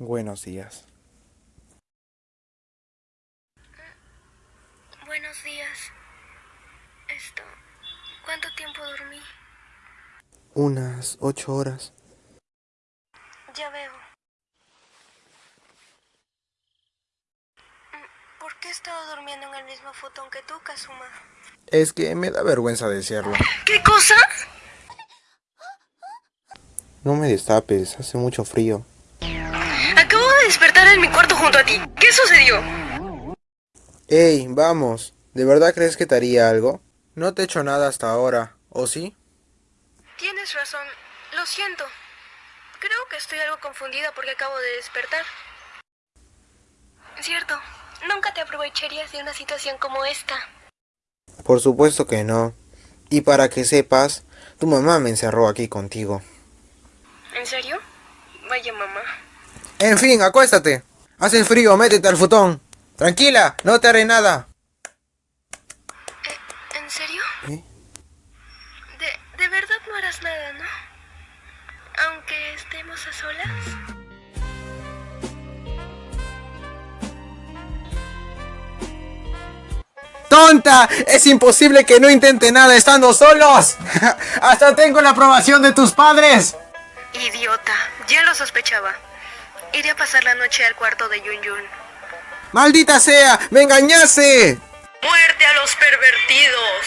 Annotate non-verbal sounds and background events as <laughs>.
Buenos días. Buenos días. Esto... ¿Cuánto tiempo dormí? Unas ocho horas. Ya veo. Mm, ¿Por qué he estado durmiendo en el mismo futón que tú, Kazuma? Es que me da vergüenza decirlo. ¿Qué cosa? No me destapes, hace mucho frío. En mi cuarto junto a ti. ¿Qué sucedió? Ey, vamos. ¿De verdad crees que te haría algo? No te he hecho nada hasta ahora, ¿o sí? Tienes razón. Lo siento. Creo que estoy algo confundida porque acabo de despertar. Cierto. Nunca te aprovecharías de una situación como esta. Por supuesto que no. Y para que sepas, tu mamá me encerró aquí contigo. ¿En serio? Vaya mamá. En fin, acuéstate. Hace frío, métete al futón. Tranquila, no te haré nada. Eh, ¿En serio? ¿Eh? De, de verdad no harás nada, ¿no? Aunque estemos a solas. ¡Tonta! Es imposible que no intente nada estando solos. <laughs> Hasta tengo la aprobación de tus padres. Idiota, ya lo sospechaba. Iré a pasar la noche al cuarto de Yun Yun. ¡Maldita sea! ¡Me engañaste! ¡Muerte a los pervertidos!